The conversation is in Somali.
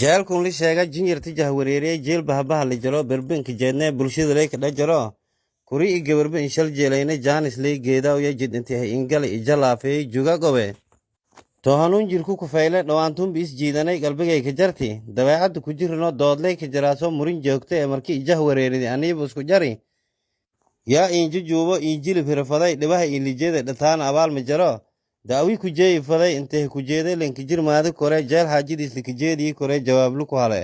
jeelkun li sheega jinyarti jahwareeriye jeel bahabaha la jaro berbenka jeedne bulshada ley kadha jaro. Kuri i gabarba inshal jeelayne jaanis ley geedawya jidintihay ingala ijalaafeey juga gobe. Tohanun jirku kufeyle dhowaantunbi is jiidanay galbigay ka jarti. Dabeecadda ku jirino doodley ka jaraaso murin joogta ee marki ijah wareeridi aniiba isku jari. Yaa iinji juubo iinjilib hirafaday dhibaha iinlijede dhataana abaal ma jaro daawi ku jeeyi faday intee ku jeeday lankijir maadi kore jeel xaajadiis likajeedii kore jawaablu ku hale